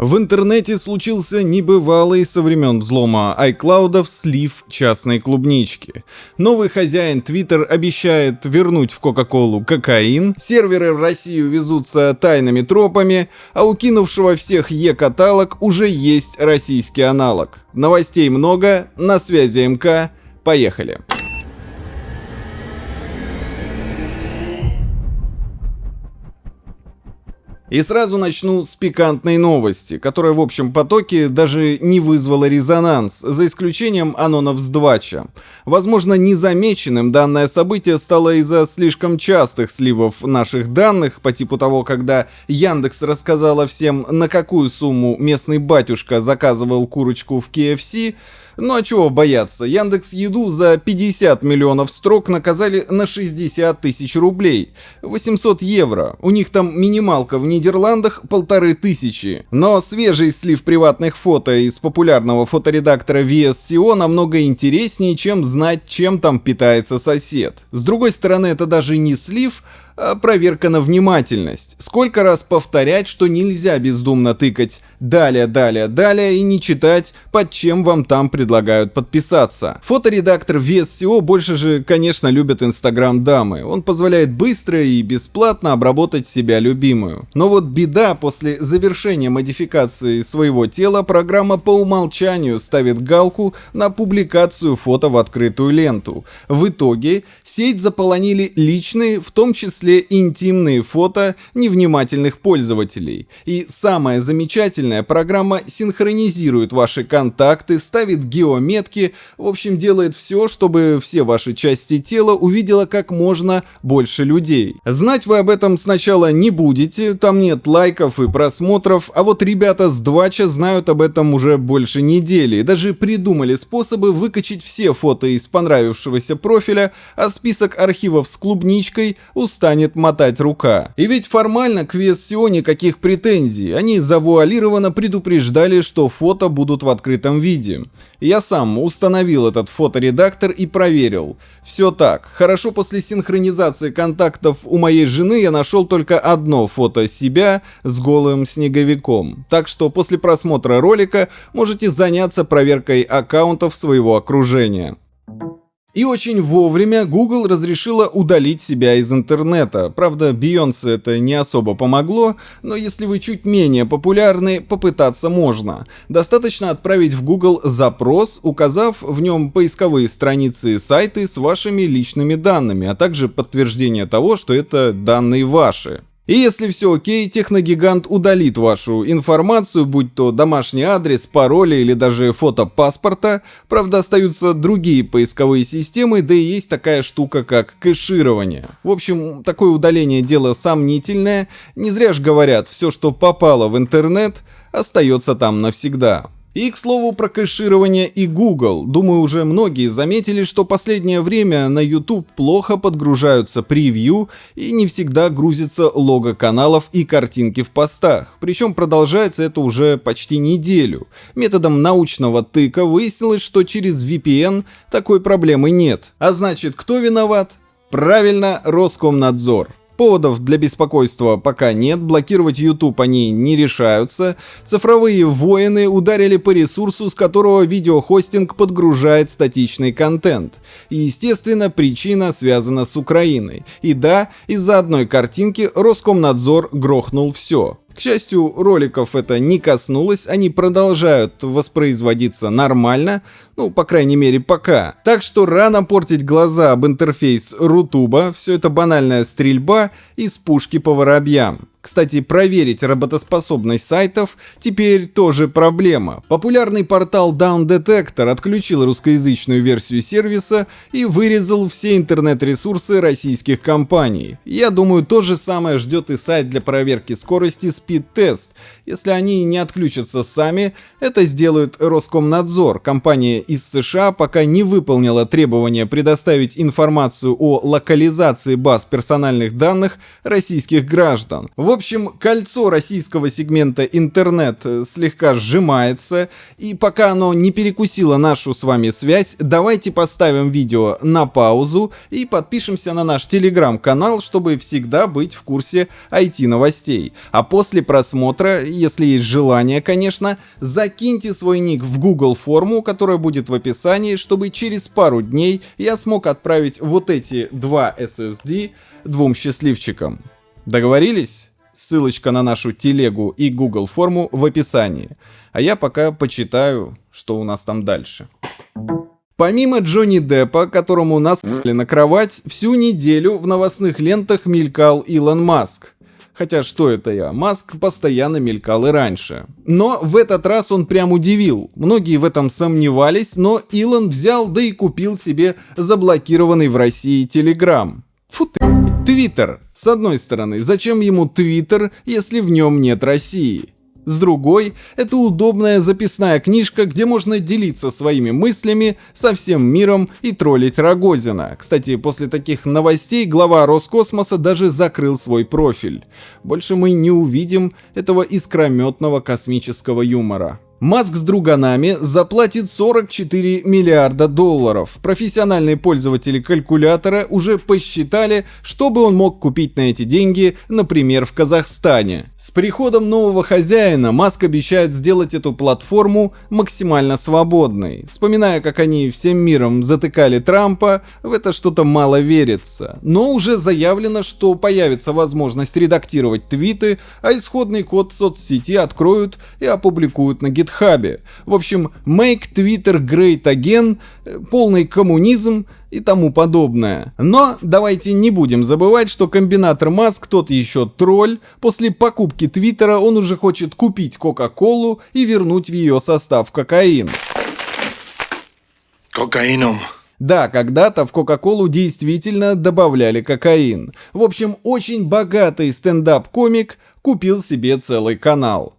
В интернете случился небывалый со времен взлома iCloud слив частной клубнички. Новый хозяин Twitter обещает вернуть в Кока-Колу кокаин, серверы в Россию везутся тайными тропами, а у кинувшего всех Е-каталог уже есть российский аналог. Новостей много, на связи МК, поехали. И сразу начну с пикантной новости, которая в общем потоке даже не вызвала резонанс, за исключением анонов с Двача. Возможно, незамеченным данное событие стало из-за слишком частых сливов наших данных, по типу того, когда Яндекс рассказала всем, на какую сумму местный батюшка заказывал курочку в KFC, ну а чего бояться, Яндекс Еду за 50 миллионов строк наказали на 60 тысяч рублей. 800 евро. У них там минималка в Нидерландах полторы тысячи. Но свежий слив приватных фото из популярного фоторедактора VSCO намного интереснее, чем знать, чем там питается сосед. С другой стороны, это даже не слив, проверка на внимательность. Сколько раз повторять, что нельзя бездумно тыкать далее, далее, далее и не читать, под чем вам там предлагают подписаться. Фоторедактор VSCO больше же, конечно, любят Инстаграм дамы. Он позволяет быстро и бесплатно обработать себя любимую. Но вот беда, после завершения модификации своего тела, программа по умолчанию ставит галку на публикацию фото в открытую ленту. В итоге сеть заполонили личные, в том числе интимные фото невнимательных пользователей. И самое замечательное, программа синхронизирует ваши контакты, ставит геометки, в общем делает все, чтобы все ваши части тела увидела как можно больше людей. Знать вы об этом сначала не будете, там нет лайков и просмотров, а вот ребята с Двача знают об этом уже больше недели даже придумали способы выкачать все фото из понравившегося профиля, а список архивов с клубничкой устанет мотать рука. И ведь формально к VSCO никаких претензий, они завуалированы гарантированно предупреждали, что фото будут в открытом виде. Я сам установил этот фоторедактор и проверил. Все так. Хорошо после синхронизации контактов у моей жены я нашел только одно фото себя с голым снеговиком. Так что после просмотра ролика можете заняться проверкой аккаунтов своего окружения. И очень вовремя Google разрешила удалить себя из интернета. Правда, Beyoncé это не особо помогло, но если вы чуть менее популярны, попытаться можно. Достаточно отправить в Google запрос, указав в нем поисковые страницы и сайты с вашими личными данными, а также подтверждение того, что это данные ваши. И если все окей, техногигант удалит вашу информацию, будь то домашний адрес, пароли или даже фото паспорта. Правда, остаются другие поисковые системы, да и есть такая штука, как кэширование. В общем, такое удаление дело сомнительное. Не зря ж говорят, все, что попало в интернет, остается там навсегда. И, к слову, про кэширование и Google. Думаю, уже многие заметили, что последнее время на YouTube плохо подгружаются превью и не всегда грузится лого каналов и картинки в постах. Причем продолжается это уже почти неделю. Методом научного тыка выяснилось, что через VPN такой проблемы нет. А значит, кто виноват? Правильно, Роскомнадзор. Поводов для беспокойства пока нет, блокировать YouTube они не решаются. Цифровые воины ударили по ресурсу, с которого видеохостинг подгружает статичный контент. И естественно, причина связана с Украиной. И да, из-за одной картинки Роскомнадзор грохнул все. К счастью, роликов это не коснулось, они продолжают воспроизводиться нормально, ну, по крайней мере, пока. Так что рано портить глаза об интерфейс Рутуба, все это банальная стрельба из пушки по воробьям. Кстати, проверить работоспособность сайтов теперь тоже проблема. Популярный портал Down Detector отключил русскоязычную версию сервиса и вырезал все интернет-ресурсы российских компаний. Я думаю, то же самое ждет и сайт для проверки скорости Speed Test. Если они не отключатся сами, это сделает Роскомнадзор. Компания из США пока не выполнила требования предоставить информацию о локализации баз персональных данных российских граждан. В В общем, кольцо российского сегмента интернет слегка сжимается, и пока оно не перекусило нашу с вами связь, давайте поставим видео на паузу и подпишемся на наш телеграм-канал, чтобы всегда быть в курсе IT-новостей. А после просмотра, если есть желание, конечно, закиньте свой ник в Google форму, которая будет в описании, чтобы через пару дней я смог отправить вот эти два SSD двум счастливчикам. Договорились? Ссылочка на нашу телегу и Google форму в описании. А я пока почитаю, что у нас там дальше. Помимо Джонни Деппа, которому насыпали на кровать, всю неделю в новостных лентах мелькал Илон Маск. Хотя что это я, Маск постоянно мелькал и раньше. Но в этот раз он прям удивил. Многие в этом сомневались, но Илон взял да и купил себе заблокированный в России Телеграм. Фу ты, Твиттер. С одной стороны, зачем ему Твиттер, если в нем нет России? С другой, это удобная записная книжка, где можно делиться своими мыслями со всем миром и троллить Рогозина. Кстати, после таких новостей глава Роскосмоса даже закрыл свой профиль. Больше мы не увидим этого искрометного космического юмора. Маск с друганами заплатит 44 миллиарда долларов. Профессиональные пользователи калькулятора уже посчитали, что бы он мог купить на эти деньги, например, в Казахстане. С приходом нового хозяина Маск обещает сделать эту платформу максимально свободной. Вспоминая, как они всем миром затыкали Трампа, в это что-то мало верится. Но уже заявлено, что появится возможность редактировать твиты, а исходный код соцсети откроют и опубликуют на GitHub GitHub. В общем, make Twitter great again, э, полный коммунизм и тому подобное. Но давайте не будем забывать, что комбинатор Маск тот еще тролль. После покупки Твиттера он уже хочет купить Кока-Колу и вернуть в ее состав кокаин. Кокаином. Да, когда-то в Кока-Колу действительно добавляли кокаин. В общем, очень богатый стендап-комик купил себе целый канал.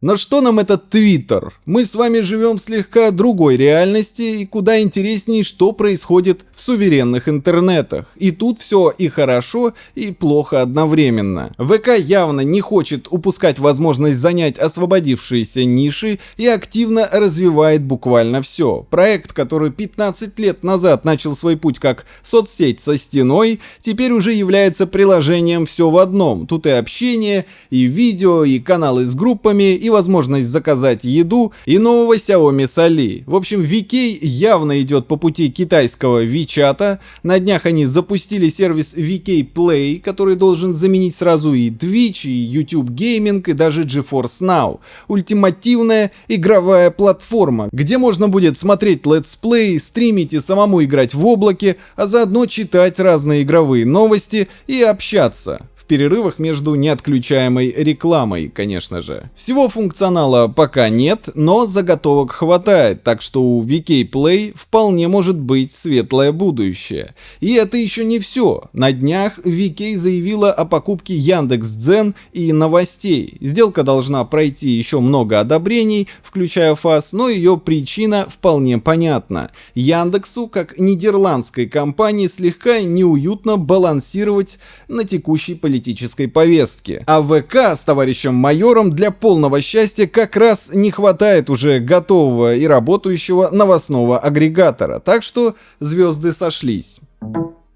Но что нам этот Твиттер? Мы с вами живем в слегка другой реальности и куда интереснее, что происходит в суверенных интернетах. И тут все и хорошо, и плохо одновременно. ВК явно не хочет упускать возможность занять освободившиеся ниши и активно развивает буквально все. Проект, который 15 лет назад начал свой путь как соцсеть со стеной, теперь уже является приложением все в одном. Тут и общение, и видео, и каналы с группами, и возможность заказать еду и нового Xiaomi с Али. В общем, VK явно идет по пути китайского WeChat. На днях они запустили сервис VK Play, который должен заменить сразу и Twitch, и YouTube Gaming, и даже GeForce Now. Ультимативная игровая платформа, где можно будет смотреть let's play, стримить и самому играть в облаке, а заодно читать разные игровые новости и общаться перерывах между неотключаемой рекламой, конечно же. Всего функционала пока нет, но заготовок хватает, так что у VK Play вполне может быть светлое будущее. И это еще не все. На днях VK заявила о покупке Яндекс.Дзен и новостей. Сделка должна пройти еще много одобрений, включая ФАС, но ее причина вполне понятна. Яндексу, как нидерландской компании, слегка неуютно балансировать на текущей политике политической повестки. А ВК с товарищем майором для полного счастья как раз не хватает уже готового и работающего новостного агрегатора, так что звезды сошлись.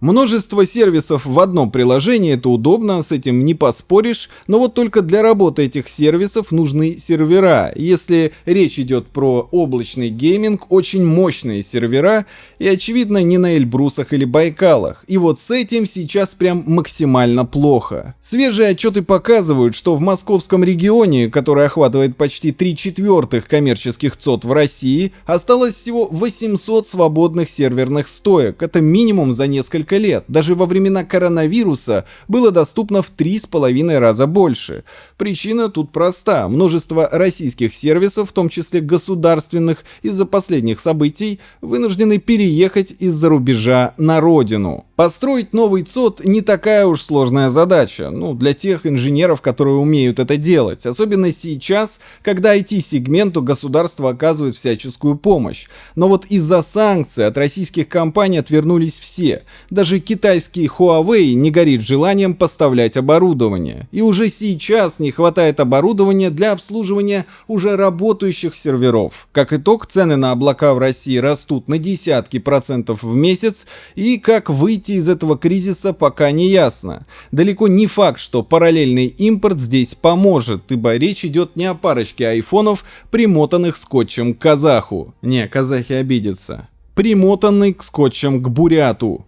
Множество сервисов в одном приложении, это удобно, с этим не поспоришь, но вот только для работы этих сервисов нужны сервера. Если речь идет про облачный гейминг, очень мощные сервера, и очевидно не на Эльбрусах или Байкалах. И вот с этим сейчас прям максимально плохо. Свежие отчеты показывают, что в московском регионе, который охватывает почти 3 четвертых коммерческих ЦОД в России, осталось всего 800 свободных серверных стоек. Это минимум за несколько несколько лет. Даже во времена коронавируса было доступно в три с половиной раза больше. Причина тут проста. Множество российских сервисов, в том числе государственных, из-за последних событий, вынуждены переехать из-за рубежа на родину. Построить новый ЦОД не такая уж сложная задача, ну, для тех инженеров, которые умеют это делать, особенно сейчас, когда IT-сегменту государство оказывает всяческую помощь. Но вот из-за санкций от российских компаний отвернулись все, даже китайский Huawei не горит желанием поставлять оборудование. И уже сейчас не хватает оборудования для обслуживания уже работающих серверов. Как итог, цены на облака в России растут на десятки процентов в месяц, и как выйти из этого кризиса пока не ясно. Далеко не факт, что параллельный импорт здесь поможет, ибо речь идет не о парочке айфонов, примотанных скотчем к казаху. Не, казахи обидятся примотанный к скотчем к буряту.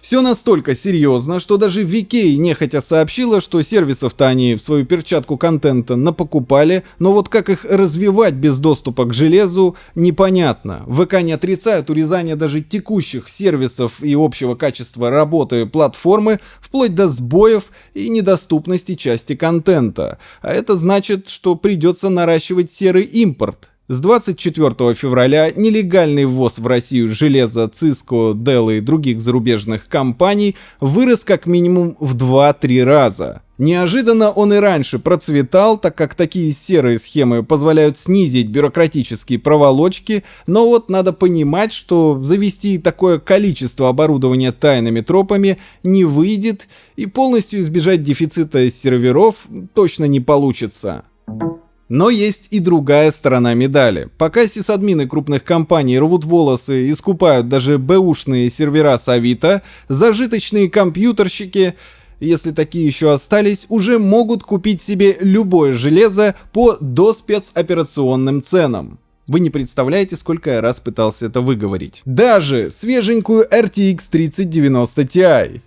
Все настолько серьезно, что даже VK нехотя сообщила, что сервисов-то они в свою перчатку контента напокупали, но вот как их развивать без доступа к железу, непонятно. ВК не отрицают урезание даже текущих сервисов и общего качества работы платформы, вплоть до сбоев и недоступности части контента. А это значит, что придется наращивать серый импорт. С 24 февраля нелегальный ввоз в Россию железа Cisco, Dell и других зарубежных компаний вырос как минимум в 2-3 раза. Неожиданно он и раньше процветал, так как такие серые схемы позволяют снизить бюрократические проволочки, но вот надо понимать, что завести такое количество оборудования тайными тропами не выйдет, и полностью избежать дефицита серверов точно не получится. Но есть и другая сторона медали. Пока сисадмины крупных компаний рвут волосы и скупают даже бэушные сервера с Авито, зажиточные компьютерщики если такие еще остались, уже могут купить себе любое железо по доспецоперационным ценам. Вы не представляете, сколько я раз пытался это выговорить. Даже свеженькую RTX 3090 Ti.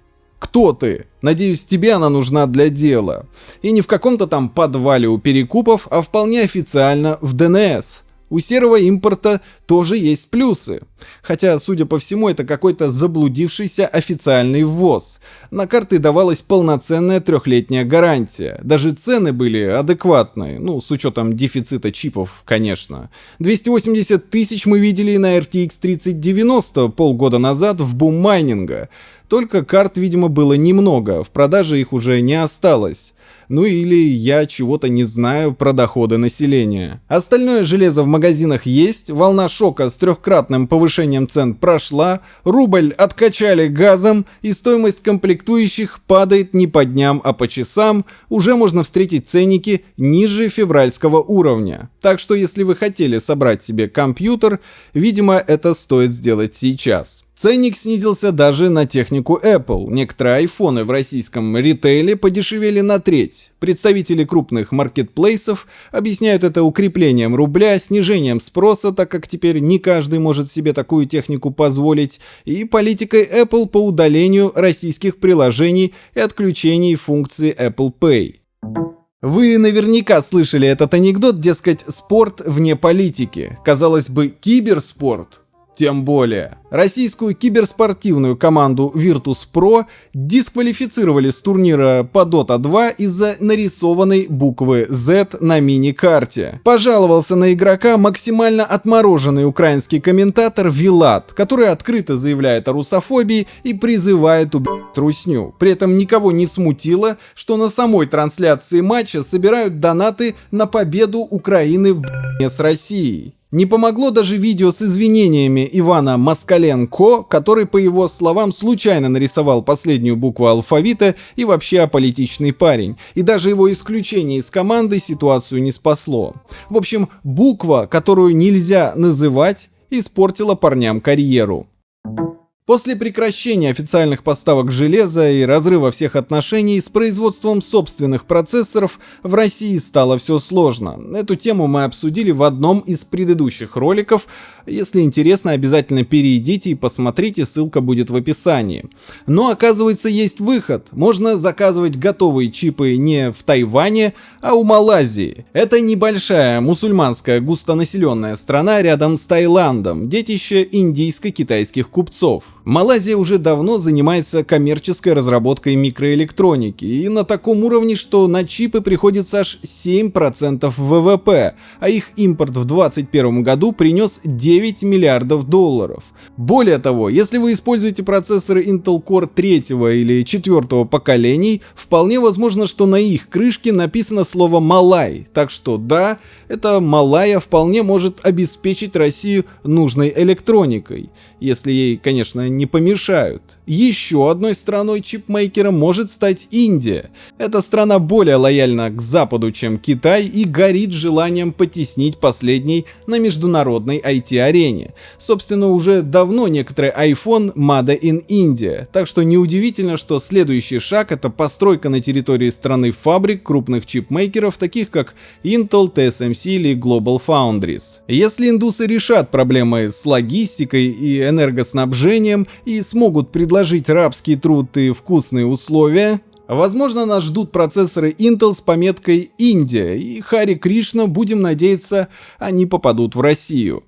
Кто ты? Надеюсь, тебе она нужна для дела. И не в каком-то там подвале у перекупов, а вполне официально в ДНС. У серого импорта тоже есть плюсы. Хотя, судя по всему, это какой-то заблудившийся официальный ввоз. На карты давалась полноценная трехлетняя гарантия. Даже цены были адекватные, ну, с учетом дефицита чипов, конечно. 280 тысяч мы видели на RTX 3090 полгода назад в бум майнинга. Только карт, видимо, было немного, в продаже их уже не осталось. Ну или я чего-то не знаю про доходы населения. Остальное железо в магазинах есть, волна шока с трехкратным повышением цен прошла, рубль откачали газом и стоимость комплектующих падает не по дням, а по часам, уже можно встретить ценники ниже февральского уровня. Так что если вы хотели собрать себе компьютер, видимо это стоит сделать сейчас. Ценник снизился даже на технику Apple. Некоторые айфоны в российском ритейле подешевели на треть. Представители крупных маркетплейсов объясняют это укреплением рубля, снижением спроса, так как теперь не каждый может себе такую технику позволить, и политикой Apple по удалению российских приложений и отключении функции Apple Pay. Вы наверняка слышали этот анекдот, дескать, спорт вне политики. Казалось бы, киберспорт – тем более, российскую киберспортивную команду Virtus.pro дисквалифицировали с турнира по Dota 2 из-за нарисованной буквы Z на мини-карте. Пожаловался на игрока максимально отмороженный украинский комментатор Вилат, который открыто заявляет о русофобии и призывает убить трусню. При этом никого не смутило, что на самой трансляции матча собирают донаты на победу Украины в с Россией. Не помогло даже видео с извинениями Ивана Москаленко, который, по его словам, случайно нарисовал последнюю букву алфавита и вообще аполитичный парень. И даже его исключение из команды ситуацию не спасло. В общем, буква, которую нельзя называть, испортила парням карьеру. После прекращения официальных поставок железа и разрыва всех отношений с производством собственных процессоров в России стало все сложно. Эту тему мы обсудили в одном из предыдущих роликов. Если интересно, обязательно перейдите и посмотрите, ссылка будет в описании. Но оказывается есть выход. Можно заказывать готовые чипы не в Тайване, а у Малайзии. Это небольшая мусульманская густонаселенная страна рядом с Таиландом, детище индийско-китайских купцов. Малайзия уже давно занимается коммерческой разработкой микроэлектроники и на таком уровне, что на чипы приходится аж 7% ВВП, а их импорт в 2021 году принес 9 миллиардов долларов. Более того, если вы используете процессоры Intel Core 3 или 4 поколений, вполне возможно, что на их крышке написано слово «Малай», так что да, эта Малая вполне может обеспечить Россию нужной электроникой. Если ей, конечно, не помешают. Еще одной страной чипмейкера может стать Индия. Эта страна более лояльна к Западу, чем Китай и горит желанием потеснить последний на международной IT-арене. Собственно, уже давно некоторые iPhone Made in India, так что неудивительно, что следующий шаг это постройка на территории страны фабрик крупных чипмейкеров, таких как Intel, TSMC или Global Foundries. Если индусы решат проблемы с логистикой и энергоснабжением и смогут предложить рабский труд и вкусные условия, Возможно, нас ждут процессоры Intel с пометкой «Индия», и Хари Кришна, будем надеяться, они попадут в Россию.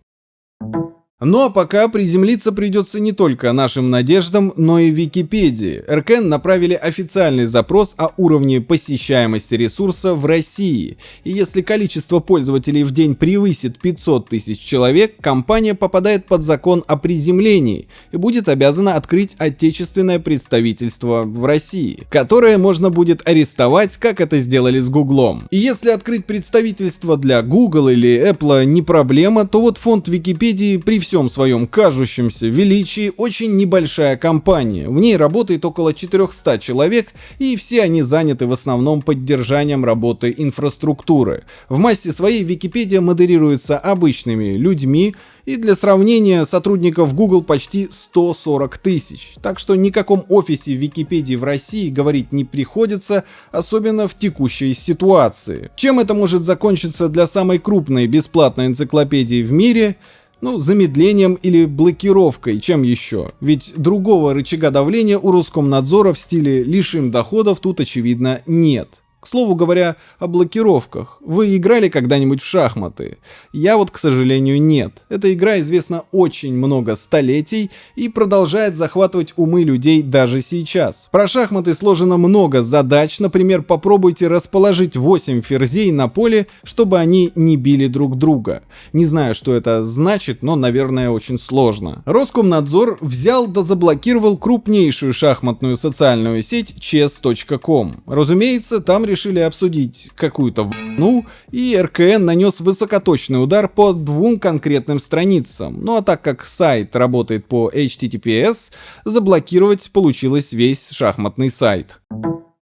Ну а пока приземлиться придется не только нашим надеждам, но и Википедии. РКН направили официальный запрос о уровне посещаемости ресурса в России. И если количество пользователей в день превысит 500 тысяч человек, компания попадает под закон о приземлении и будет обязана открыть отечественное представительство в России, которое можно будет арестовать, как это сделали с Гуглом. И если открыть представительство для Google или Apple не проблема, то вот фонд Википедии при всем своем кажущемся величии очень небольшая компания. В ней работает около 400 человек, и все они заняты в основном поддержанием работы инфраструктуры. В массе своей Википедия модерируется обычными людьми, и для сравнения сотрудников Google почти 140 тысяч. Так что никаком офисе Википедии в России говорить не приходится, особенно в текущей ситуации. Чем это может закончиться для самой крупной бесплатной энциклопедии в мире? Ну, замедлением или блокировкой, чем еще? Ведь другого рычага давления у Роскомнадзора в стиле «лишим доходов» тут очевидно нет. К слову говоря, о блокировках. Вы играли когда-нибудь в шахматы? Я вот, к сожалению, нет. Эта игра известна очень много столетий и продолжает захватывать умы людей даже сейчас. Про шахматы сложено много задач, например, попробуйте расположить 8 ферзей на поле, чтобы они не били друг друга. Не знаю, что это значит, но, наверное, очень сложно. Роскомнадзор взял да заблокировал крупнейшую шахматную социальную сеть chess.com. Разумеется, там решили решили обсудить какую-то ну и РКН нанес высокоточный удар по двум конкретным страницам. Ну а так как сайт работает по HTTPS, заблокировать получилось весь шахматный сайт.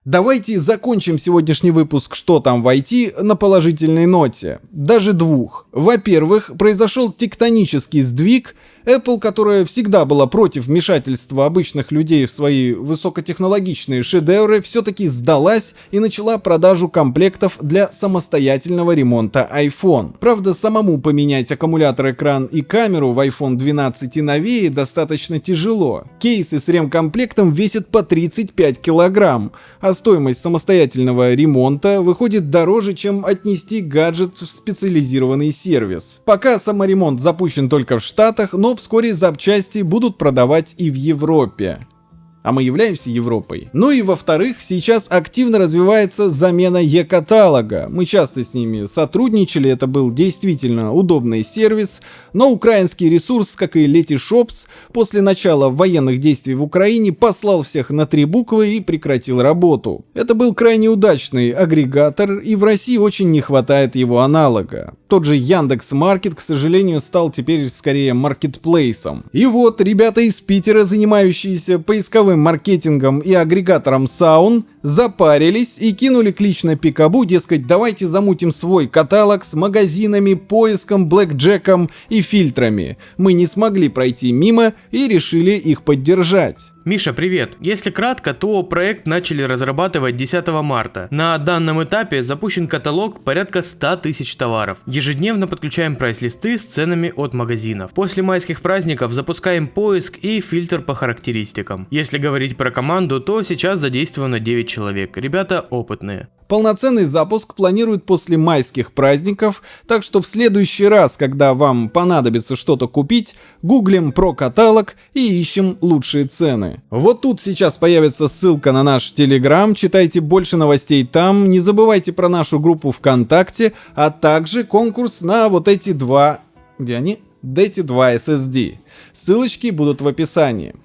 Давайте закончим сегодняшний выпуск «Что там в IT» на положительной ноте. Даже двух. Во-первых, произошел тектонический сдвиг Apple, которая всегда была против вмешательства обычных людей в свои высокотехнологичные шедевры, все-таки сдалась и начала продажу комплектов для самостоятельного ремонта iPhone. Правда, самому поменять аккумулятор, экран и камеру в iPhone 12 и новее достаточно тяжело. Кейсы с ремкомплектом весят по 35 килограмм, а стоимость самостоятельного ремонта выходит дороже, чем отнести гаджет в специализированный сервис. Пока саморемонт запущен только в Штатах, но вскоре запчасти будут продавать и в Европе а мы являемся Европой. Ну и во-вторых, сейчас активно развивается замена e-каталога. Мы часто с ними сотрудничали, это был действительно удобный сервис, но украинский ресурс, как и Letyshops, после начала военных действий в Украине послал всех на три буквы и прекратил работу. Это был крайне удачный агрегатор, и в России очень не хватает его аналога. Тот же Яндекс Маркет, к сожалению, стал теперь скорее маркетплейсом. И вот ребята из Питера, занимающиеся поисковым сетевым маркетингом и агрегатором Саун запарились и кинули клич на Пикабу, дескать, давайте замутим свой каталог с магазинами, поиском, блэкджеком и фильтрами. Мы не смогли пройти мимо и решили их поддержать. Миша, привет! Если кратко, то проект начали разрабатывать 10 марта. На данном этапе запущен каталог порядка 100 тысяч товаров. Ежедневно подключаем прайс-листы с ценами от магазинов. После майских праздников запускаем поиск и фильтр по характеристикам. Если говорить про команду, то сейчас задействовано 9 человек. Ребята опытные. Полноценный запуск планируют после майских праздников, так что в следующий раз, когда вам понадобится что-то купить, гуглим про каталог и ищем лучшие цены. Вот тут сейчас появится ссылка на наш Телеграм, читайте больше новостей там, не забывайте про нашу группу ВКонтакте, а также конкурс на вот эти два... Где они? Эти два SSD. Ссылочки будут в описании.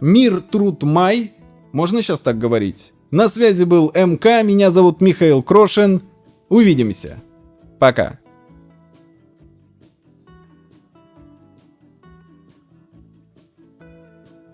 Мир, труд, май. Можно сейчас так говорить? На связи был МК, меня зовут Михаил Крошин. Увидимся. Пока.